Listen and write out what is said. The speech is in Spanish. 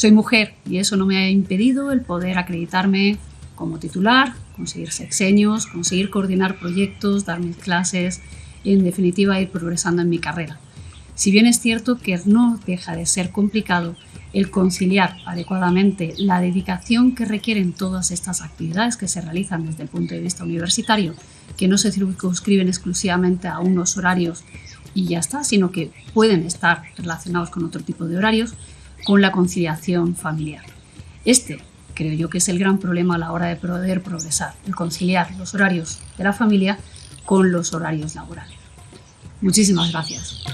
Soy mujer y eso no me ha impedido el poder acreditarme como titular, conseguir sexenios, conseguir coordinar proyectos, dar mis clases y en definitiva ir progresando en mi carrera. Si bien es cierto que no deja de ser complicado el conciliar adecuadamente la dedicación que requieren todas estas actividades que se realizan desde el punto de vista universitario, que no se circunscriben exclusivamente a unos horarios y ya está, sino que pueden estar relacionados con otro tipo de horarios, con la conciliación familiar. Este creo yo que es el gran problema a la hora de poder progresar, el conciliar los horarios de la familia con los horarios laborales. Muchísimas gracias.